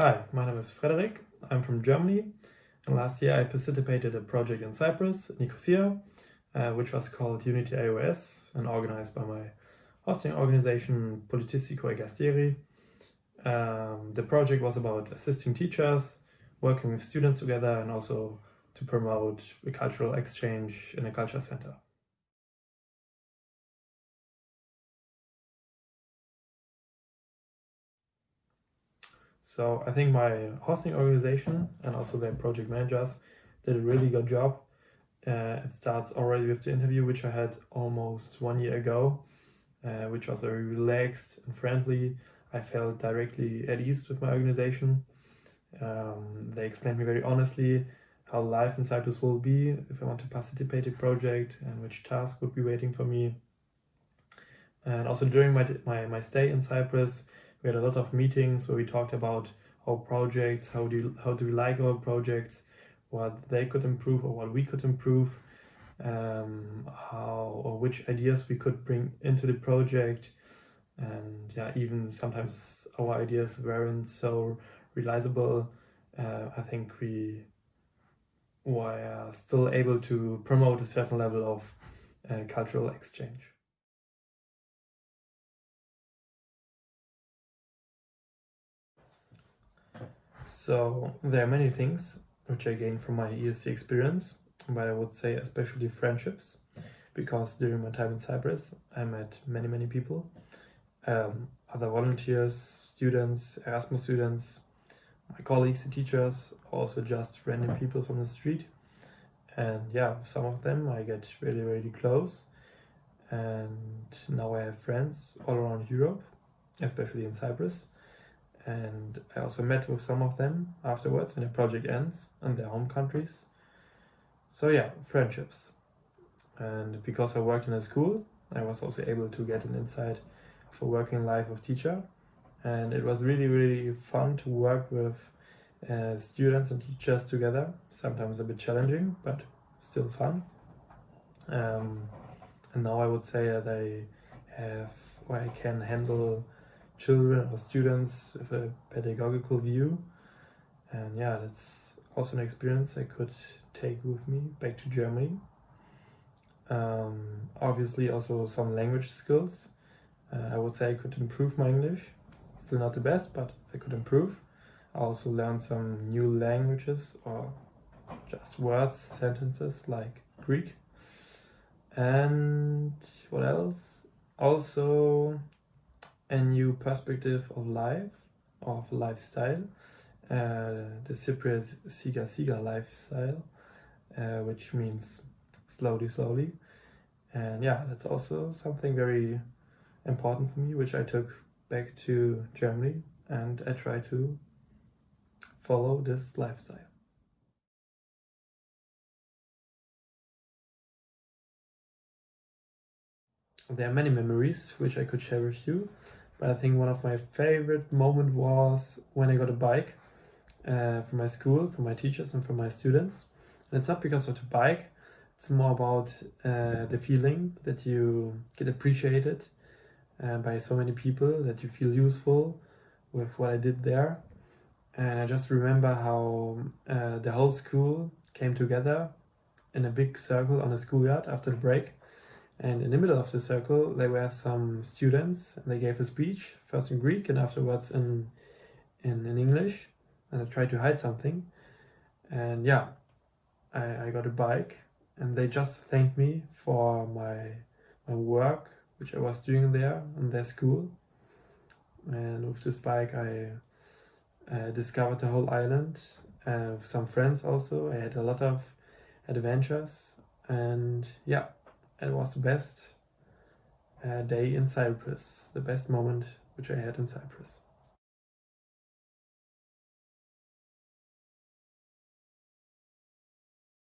Hi, my name is Frederik. I'm from Germany. And last year I participated in a project in Cyprus, Nicosia, uh, which was called Unity AOS and organized by my hosting organization Politistiko Ergastiri. Um, the project was about assisting teachers, working with students together and also to promote a cultural exchange in a culture center. So I think my hosting organization and also their project managers did a really good job. Uh, it starts already with the interview, which I had almost one year ago, uh, which was very relaxed and friendly. I felt directly at ease with my organization. Um, they explained me very honestly how life in Cyprus will be if I want to participate in a project and which task would be waiting for me. And also during my, my, my stay in Cyprus, we had a lot of meetings where we talked about our projects, how do you, how do we like our projects, what they could improve or what we could improve, um, how or which ideas we could bring into the project, and yeah, even sometimes our ideas weren't so realizable. Uh, I think we were still able to promote a certain level of uh, cultural exchange. So there are many things which I gained from my ESC experience, but I would say especially friendships, because during my time in Cyprus I met many many people, um, other volunteers, students, Erasmus students, my colleagues and teachers, also just random people from the street. And yeah, some of them I get really really close and now I have friends all around Europe, especially in Cyprus and I also met with some of them afterwards when the project ends in their home countries. So yeah, friendships. And because I worked in a school, I was also able to get an insight of a working life of teacher. And it was really, really fun to work with uh, students and teachers together. Sometimes a bit challenging, but still fun. Um, and now I would say that I have, or I can handle children or students with a pedagogical view. And yeah, that's also an experience I could take with me back to Germany. Um, obviously also some language skills. Uh, I would say I could improve my English. Still not the best, but I could improve. I also learned some new languages or just words, sentences like Greek. And what else? Also a new perspective of life, of lifestyle, uh, the Cypriot Siga Siga lifestyle, uh, which means slowly, slowly. And yeah, that's also something very important for me, which I took back to Germany and I try to follow this lifestyle. There are many memories which I could share with you. But I think one of my favorite moment was when I got a bike uh, from my school, from my teachers and from my students. And it's not because of the bike, it's more about uh, the feeling that you get appreciated uh, by so many people, that you feel useful with what I did there. And I just remember how uh, the whole school came together in a big circle on a schoolyard after the break and in the middle of the circle, there were some students, and they gave a speech, first in Greek and afterwards in, in, in English. And I tried to hide something. And yeah, I, I got a bike, and they just thanked me for my, my work, which I was doing there in their school. And with this bike, I uh, discovered the whole island uh, with some friends also. I had a lot of adventures, and yeah it was the best uh, day in Cyprus, the best moment which I had in Cyprus.